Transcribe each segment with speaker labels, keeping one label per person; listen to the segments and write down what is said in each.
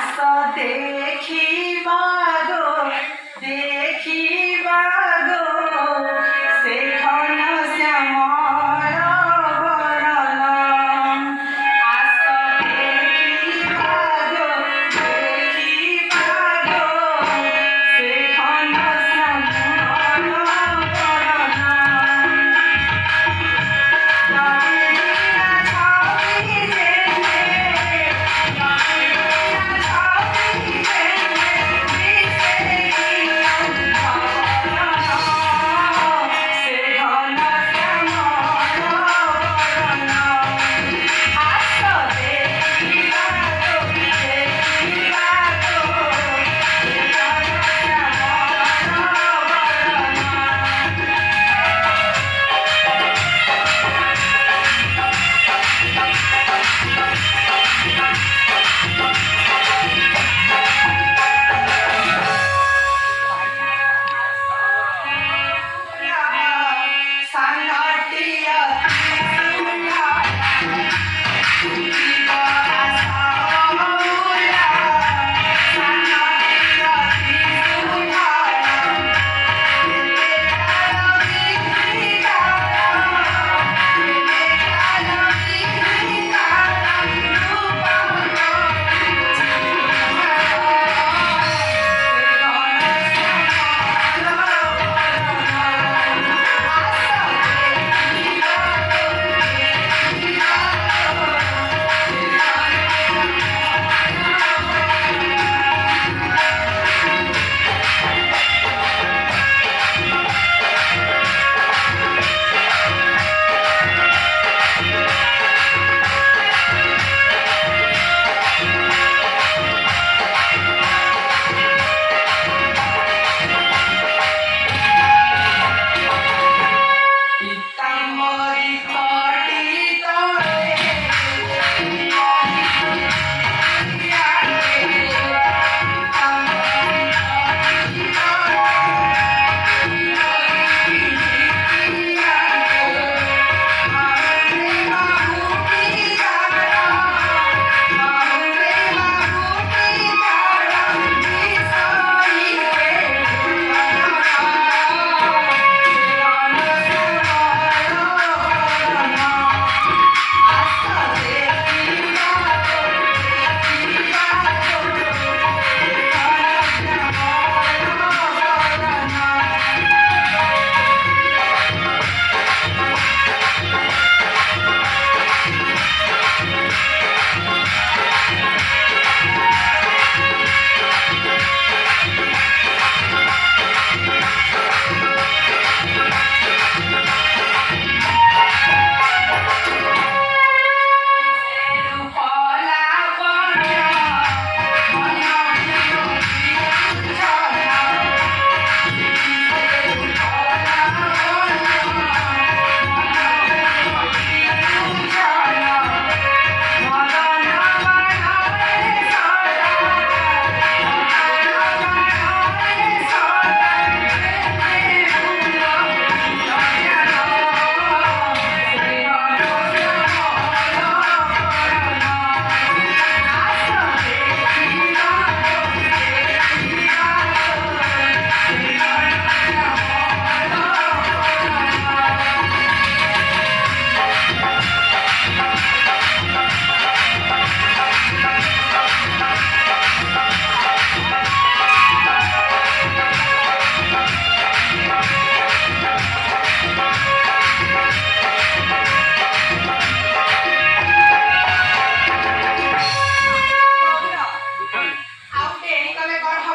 Speaker 1: রাস্তা দেখিবা গো দেখ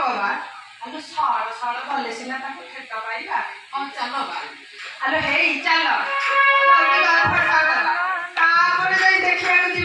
Speaker 1: ବା ଆମେ ଗଲେ ସିନା ତାକୁ ଠେକ ପାଇବା ହଁ ଚାଲ ବା ଆଲୋ ହେଇ ଚାଲ ତାପରେ ଯାଇ ଦେଖିବାକୁ ଯିବା